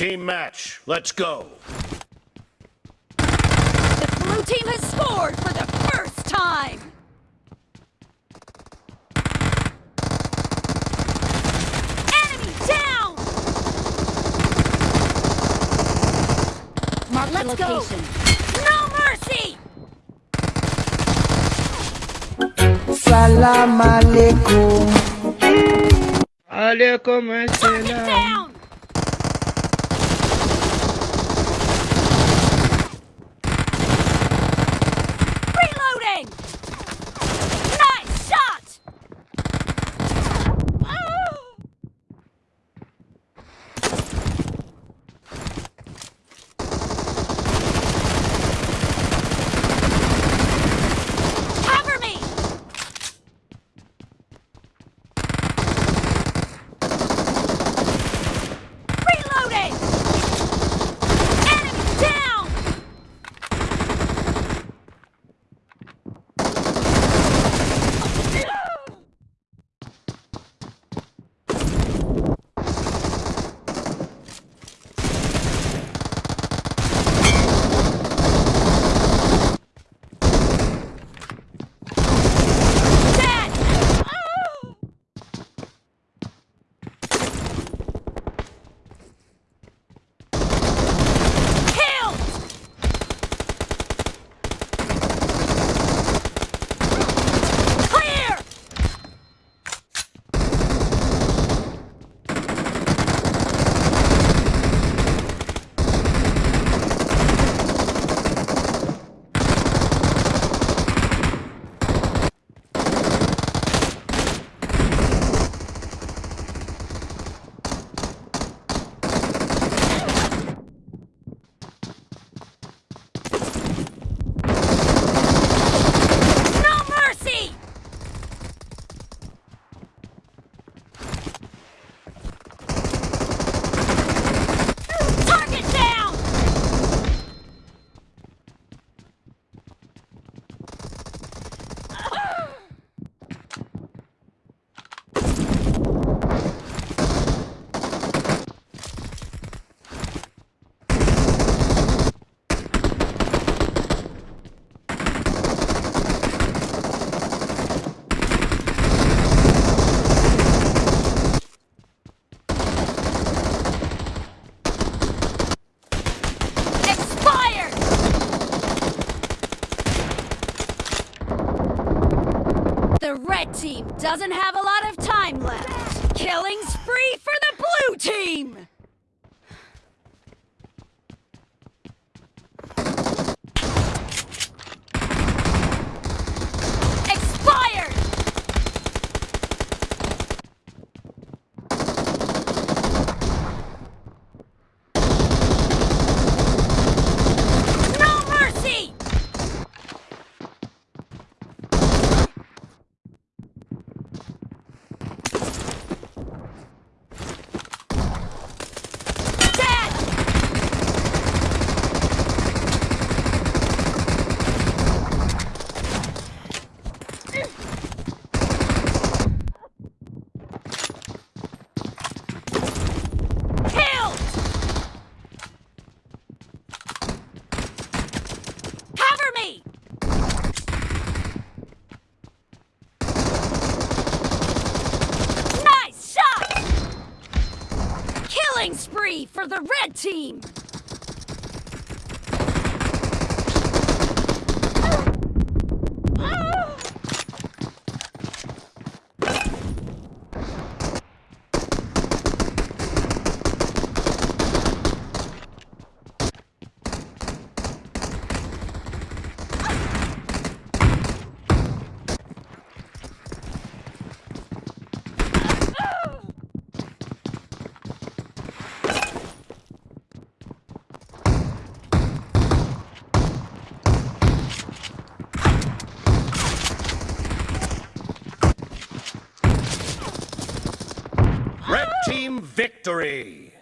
Team match, let's go. The blue team has scored for the first time! Enemy down! Mark the Let's go! No mercy! Salam alaikum. Alaikum Target assalam. Red team doesn't have a lot of time left. Killing spree for the blue team! For the red team! Team victory!